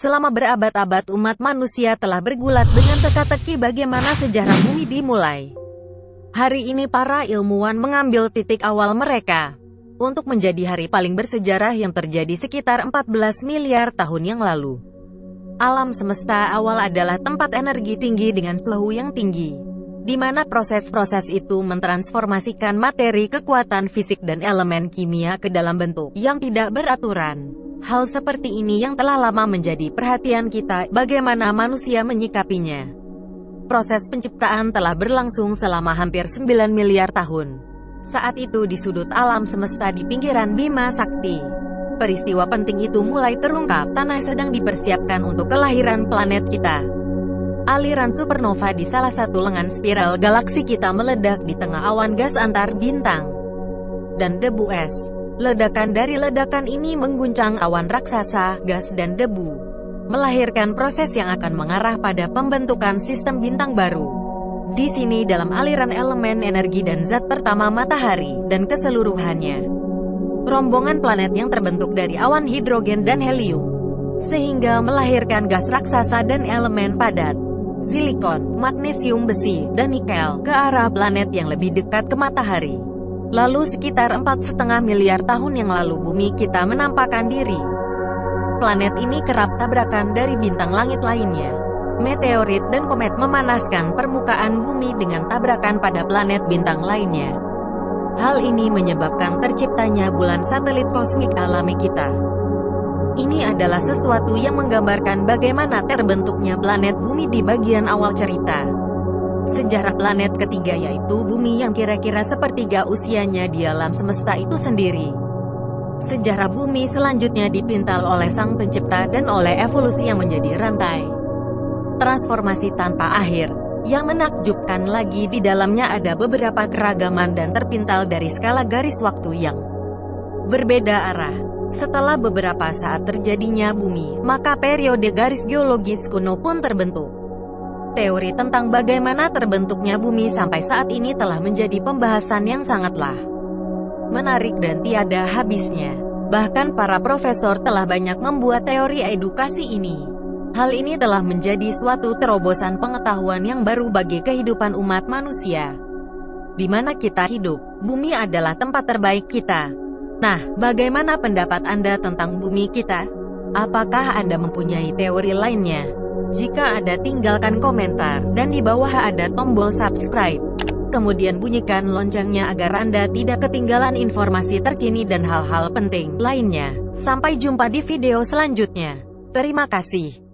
Selama berabad-abad umat manusia telah bergulat dengan teka-teki bagaimana sejarah bumi dimulai. Hari ini para ilmuwan mengambil titik awal mereka untuk menjadi hari paling bersejarah yang terjadi sekitar 14 miliar tahun yang lalu. Alam semesta awal adalah tempat energi tinggi dengan suhu yang tinggi, di mana proses-proses itu mentransformasikan materi kekuatan fisik dan elemen kimia ke dalam bentuk yang tidak beraturan. Hal seperti ini yang telah lama menjadi perhatian kita, bagaimana manusia menyikapinya. Proses penciptaan telah berlangsung selama hampir 9 miliar tahun. Saat itu di sudut alam semesta di pinggiran Bima Sakti. Peristiwa penting itu mulai terungkap, tanah sedang dipersiapkan untuk kelahiran planet kita. Aliran supernova di salah satu lengan spiral galaksi kita meledak di tengah awan gas antar bintang dan debu es. Ledakan dari ledakan ini mengguncang awan raksasa, gas dan debu, melahirkan proses yang akan mengarah pada pembentukan sistem bintang baru. Di sini dalam aliran elemen energi dan zat pertama matahari, dan keseluruhannya. Rombongan planet yang terbentuk dari awan hidrogen dan helium, sehingga melahirkan gas raksasa dan elemen padat, silikon, magnesium besi, dan nikel, ke arah planet yang lebih dekat ke matahari. Lalu sekitar empat setengah miliar tahun yang lalu bumi kita menampakkan diri. Planet ini kerap tabrakan dari bintang langit lainnya. Meteorit dan komet memanaskan permukaan bumi dengan tabrakan pada planet bintang lainnya. Hal ini menyebabkan terciptanya bulan satelit kosmik alami kita. Ini adalah sesuatu yang menggambarkan bagaimana terbentuknya planet bumi di bagian awal cerita. Sejarah planet ketiga yaitu bumi yang kira-kira sepertiga usianya di alam semesta itu sendiri. Sejarah bumi selanjutnya dipintal oleh sang pencipta dan oleh evolusi yang menjadi rantai. Transformasi tanpa akhir. Yang menakjubkan lagi di dalamnya ada beberapa keragaman dan terpintal dari skala garis waktu yang berbeda arah. Setelah beberapa saat terjadinya bumi, maka periode garis geologis kuno pun terbentuk. Teori tentang bagaimana terbentuknya bumi sampai saat ini telah menjadi pembahasan yang sangatlah menarik dan tiada habisnya. Bahkan para profesor telah banyak membuat teori edukasi ini. Hal ini telah menjadi suatu terobosan pengetahuan yang baru bagi kehidupan umat manusia. Di mana kita hidup, bumi adalah tempat terbaik kita. Nah, bagaimana pendapat Anda tentang bumi kita? Apakah Anda mempunyai teori lainnya? Jika ada tinggalkan komentar, dan di bawah ada tombol subscribe. Kemudian bunyikan loncengnya agar Anda tidak ketinggalan informasi terkini dan hal-hal penting lainnya. Sampai jumpa di video selanjutnya. Terima kasih.